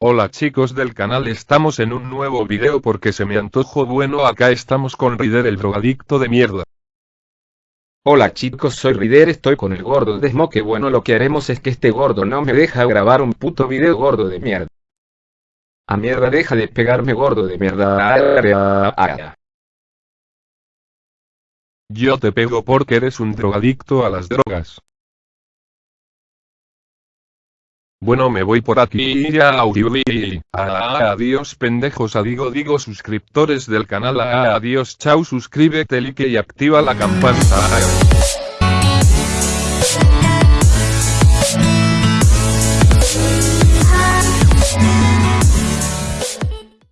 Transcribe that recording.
Hola chicos del canal estamos en un nuevo video porque se me antojo bueno acá estamos con Rider el drogadicto de mierda. Hola chicos soy Rider estoy con el gordo de Smoke bueno lo que haremos es que este gordo no me deja grabar un puto video gordo de mierda. A mierda deja de pegarme gordo de mierda. Yo te pego porque eres un drogadicto a las drogas. Bueno me voy por aquí ya ah, adiós pendejos. Adigo digo suscriptores del canal. Ah, adiós chao suscríbete like y activa la campanita